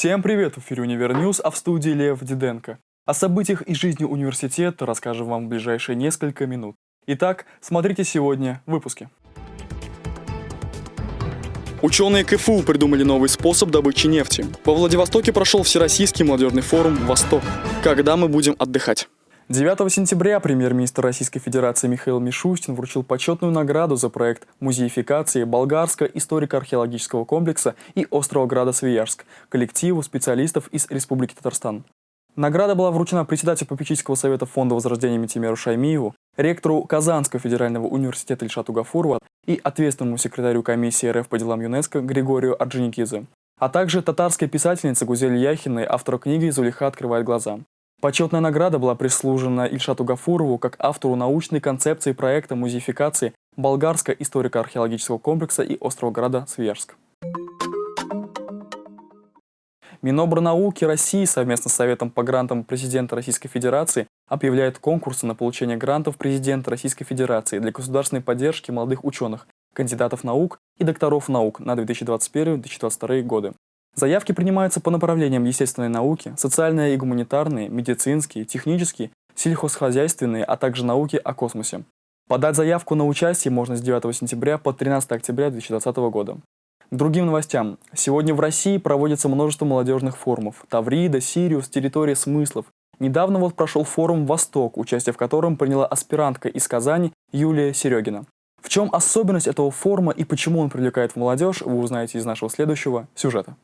Всем привет! В эфире Универ News, а в студии Лев Диденко. О событиях и жизни университета расскажем вам в ближайшие несколько минут. Итак, смотрите сегодня в выпуске. Ученые КФУ придумали новый способ добычи нефти. Во Владивостоке прошел Всероссийский молодежный форум «Восток». Когда мы будем отдыхать? 9 сентября премьер-министр Российской Федерации Михаил Мишустин вручил почетную награду за проект музеификации Болгарского историко-археологического комплекса и острова Града Свияжск коллективу специалистов из Республики Татарстан. Награда была вручена председателю попечительского совета Фонда возрождения Митимеру Шаймиеву, ректору Казанского федерального университета Ильшату Гафурова и ответственному секретарю комиссии РФ по делам ЮНЕСКО Григорию Орджоникидзе, а также татарской писательнице Гузель Яхиной, автору книги «Зулиха открывает глаза». Почетная награда была прислужена Ильшату Гафурову как автору научной концепции проекта музеификации Болгарского историко-археологического комплекса и острова града Свияжск. Минобрнауки России совместно с Советом по грантам президента Российской Федерации объявляет конкурсы на получение грантов президента Российской Федерации для государственной поддержки молодых ученых, кандидатов наук и докторов наук на 2021-2022 годы. Заявки принимаются по направлениям естественной науки, социальные и гуманитарные, медицинские, технические, сельхозхозяйственные, а также науки о космосе. Подать заявку на участие можно с 9 сентября по 13 октября 2020 года. К другим новостям. Сегодня в России проводится множество молодежных форумов. Таврида, Сириус, территория смыслов. Недавно вот прошел форум «Восток», участие в котором приняла аспирантка из Казани Юлия Серегина. В чем особенность этого форума и почему он привлекает молодежь, вы узнаете из нашего следующего сюжета.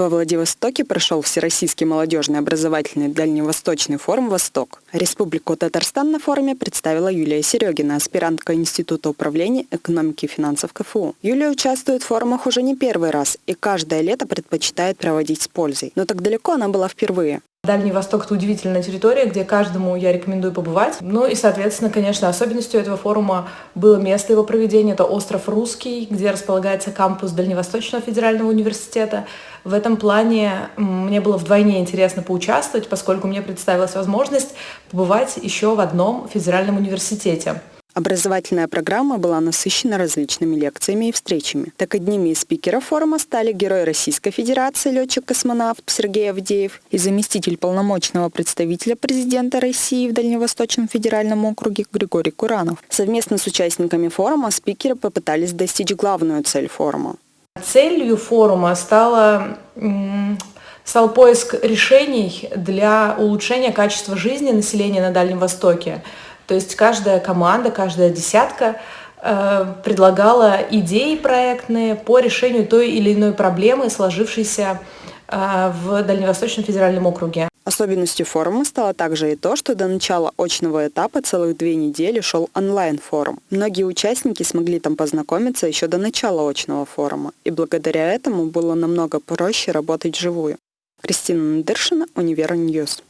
Во Владивостоке прошел Всероссийский молодежный образовательный дальневосточный форум «Восток». Республику Татарстан на форуме представила Юлия Серегина, аспирантка Института управления экономики и финансов КФУ. Юлия участвует в форумах уже не первый раз и каждое лето предпочитает проводить с пользой. Но так далеко она была впервые. Дальний Восток – это удивительная территория, где каждому я рекомендую побывать. Ну и, соответственно, конечно, особенностью этого форума было место его проведения. Это остров Русский, где располагается кампус Дальневосточного федерального университета. В этом плане мне было вдвойне интересно поучаствовать, поскольку мне представилась возможность побывать еще в одном федеральном университете. Образовательная программа была насыщена различными лекциями и встречами. Так одними из спикеров форума стали герой Российской Федерации, летчик-космонавт Сергей Авдеев и заместитель полномочного представителя президента России в Дальневосточном федеральном округе Григорий Куранов. Совместно с участниками форума спикеры попытались достичь главную цель форума. Целью форума стала стал поиск решений для улучшения качества жизни населения на Дальнем Востоке. То есть каждая команда, каждая десятка э, предлагала идеи проектные по решению той или иной проблемы, сложившейся э, в Дальневосточном федеральном округе. Особенностью форума стало также и то, что до начала очного этапа целых две недели шел онлайн-форум. Многие участники смогли там познакомиться еще до начала очного форума, и благодаря этому было намного проще работать вживую. Кристина Надыршина, Универ News.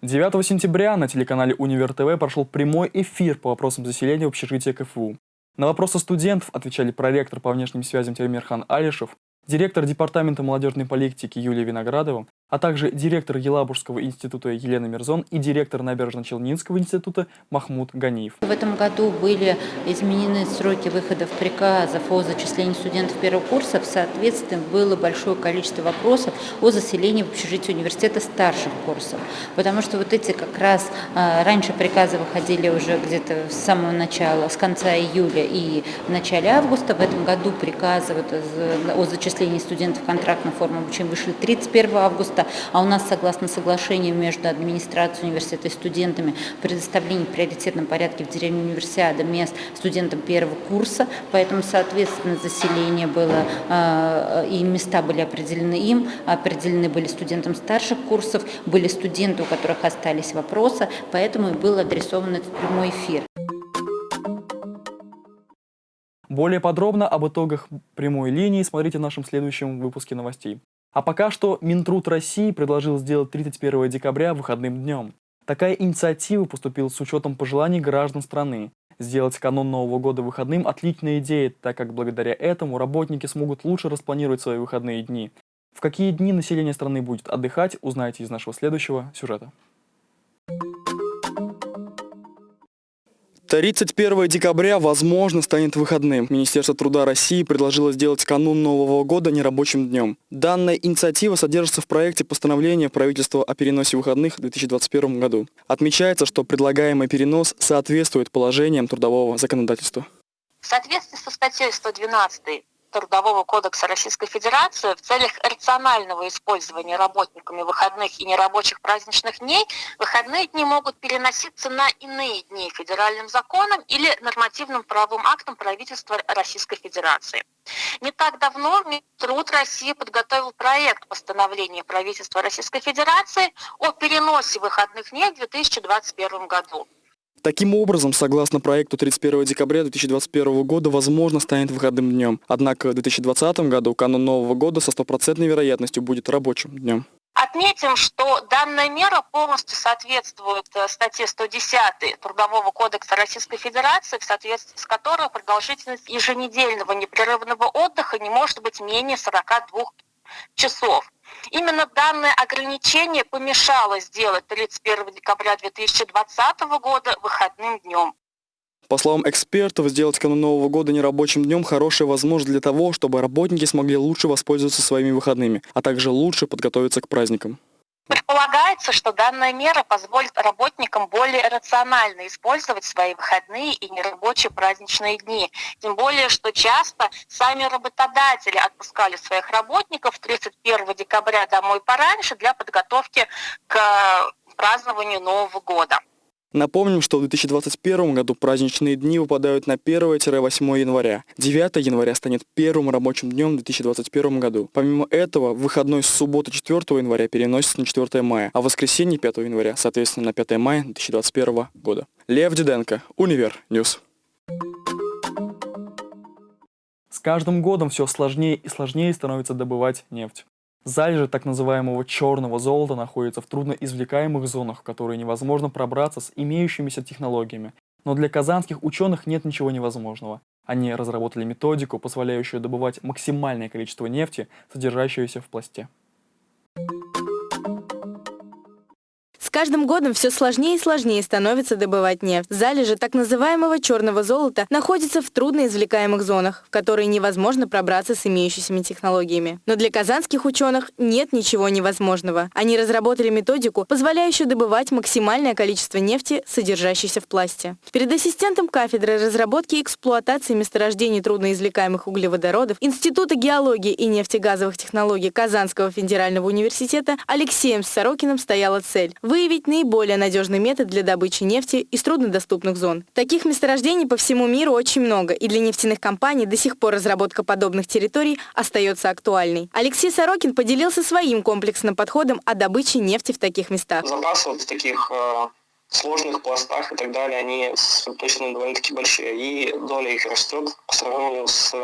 9 сентября на телеканале Универ ТВ прошел прямой эфир по вопросам заселения общежития КФУ. На вопросы студентов отвечали проректор по внешним связям Тимирхан Алишев, директор Департамента молодежной политики Юлия Виноградова, а также директор Елабужского института Елена Мирзон и директор Набережно-Челнинского института Махмуд Ганиев. В этом году были изменены сроки выходов приказов о зачислении студентов первого курса. Соответственно, было большое количество вопросов о заселении в общежитие университета старших курсов. Потому что вот эти как раз а, раньше приказы выходили уже где-то с самого начала, с конца июля и в начале августа. В этом году приказы о зачислении студентов контрактной формы обучения вышли 31 августа августа, а у нас, согласно соглашению между администрацией университета и студентами, предоставление в приоритетном порядке в деревне универсиада мест студентам первого курса, поэтому, соответственно, заселение было, э, и места были определены им, определены были студентам старших курсов, были студенты, у которых остались вопросы, поэтому и был адресован этот прямой эфир. Более подробно об итогах прямой линии смотрите в нашем следующем выпуске новостей. А пока что Минтруд России предложил сделать 31 декабря выходным днем. Такая инициатива поступила с учетом пожеланий граждан страны. Сделать канун Нового года выходным – отличная идея, так как благодаря этому работники смогут лучше распланировать свои выходные дни. В какие дни население страны будет отдыхать, узнаете из нашего следующего сюжета. 31 декабря, возможно, станет выходным. Министерство труда России предложило сделать канун Нового года нерабочим днем. Данная инициатива содержится в проекте постановления правительства о переносе выходных в 2021 году. Отмечается, что предлагаемый перенос соответствует положениям трудового законодательства. В соответствии со статьей 112 Трудового кодекса Российской Федерации в целях рационального использования работниками выходных и нерабочих праздничных дней выходные дни могут переноситься на иные дни федеральным законом или нормативным правовым актом правительства Российской Федерации. Не так давно Труд России подготовил проект постановления правительства Российской Федерации о переносе выходных дней в 2021 году. Таким образом, согласно проекту 31 декабря 2021 года, возможно, станет выходным днем. Однако в 2020 году канун Нового года со стопроцентной вероятностью будет рабочим днем. Отметим, что данная мера полностью соответствует э, статье 110 Трудового кодекса Российской Федерации, в соответствии с которой продолжительность еженедельного непрерывного отдыха не может быть менее 42 часов. Именно данное ограничение помешало сделать 31 декабря 2020 года выходным днем. По словам экспертов, сделать канун Нового года нерабочим днем – хорошая возможность для того, чтобы работники смогли лучше воспользоваться своими выходными, а также лучше подготовиться к праздникам. Предполагается, что данная мера позволит работникам более рационально использовать свои выходные и нерабочие праздничные дни. Тем более, что часто сами работодатели отпускали своих работников 31 декабря домой пораньше для подготовки к празднованию Нового года. Напомним, что в 2021 году праздничные дни выпадают на 1-8 января. 9 января станет первым рабочим днем в 2021 году. Помимо этого, выходной с субботы 4 января переносится на 4 мая, а воскресенье 5 января, соответственно, на 5 мая 2021 года. Лев Диденко, Универ News. С каждым годом все сложнее и сложнее становится добывать нефть. Залежи так называемого черного золота находятся в трудноизвлекаемых зонах, в которые невозможно пробраться с имеющимися технологиями. Но для казанских ученых нет ничего невозможного. Они разработали методику, позволяющую добывать максимальное количество нефти, содержащееся в пласте. Каждым годом все сложнее и сложнее становится добывать нефть. Залежи так называемого черного золота находятся в трудноизвлекаемых зонах, в которые невозможно пробраться с имеющимися технологиями. Но для казанских ученых нет ничего невозможного. Они разработали методику, позволяющую добывать максимальное количество нефти, содержащейся в пласте. Перед ассистентом кафедры разработки и эксплуатации месторождений трудноизвлекаемых углеводородов Института геологии и нефтегазовых технологий Казанского федерального университета Алексеем Сорокиным стояла цель – выявить выявить наиболее надежный метод для добычи нефти из труднодоступных зон. Таких месторождений по всему миру очень много, и для нефтяных компаний до сих пор разработка подобных территорий остается актуальной. Алексей Сорокин поделился своим комплексным подходом о добыче нефти в таких местах. Запасы вот в таких э, сложных пластах и так далее, они точно довольно-таки большие, и доля их растет по сравнению с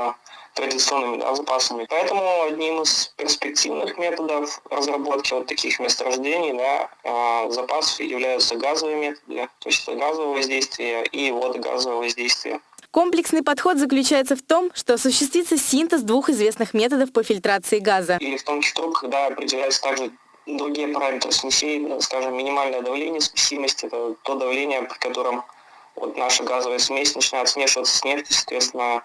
традиционными да, запасами. Поэтому одним из перспективных методов разработки вот таких месторождений да, э, запасов являются газовые методы, то есть газовое воздействие и водогазовое воздействие. Комплексный подход заключается в том, что осуществится синтез двух известных методов по фильтрации газа. И в том числе, когда определяется также другие параметры смесей, скажем, минимальное давление смесимости, это то давление, при котором вот наша газовая смесь начинает смешиваться с нефтью, соответственно, а,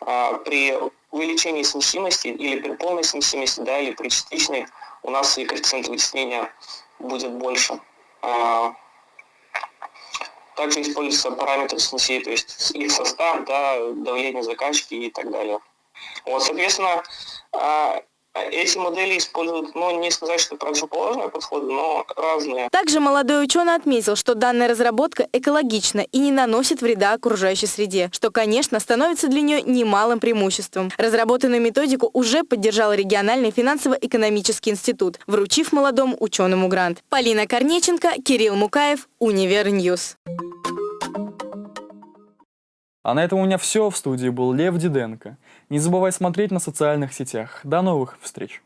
при увеличении смесимости или при полной смесимости, да, или при частичной, у нас и коэффициент вытеснения будет больше. А, также используются параметры смесей, то есть их состав, да, давление закачки и так далее. Вот, соответственно, а, эти модели используют, ну, не сказать, что противоположные подходы, но разные. Также молодой ученый отметил, что данная разработка экологична и не наносит вреда окружающей среде, что, конечно, становится для нее немалым преимуществом. Разработанную методику уже поддержал региональный финансово-экономический институт, вручив молодому ученому грант. Полина Корнеченко, Кирилл Мукаев, Универ News. А на этом у меня все. В студии был Лев Диденко. Не забывай смотреть на социальных сетях. До новых встреч!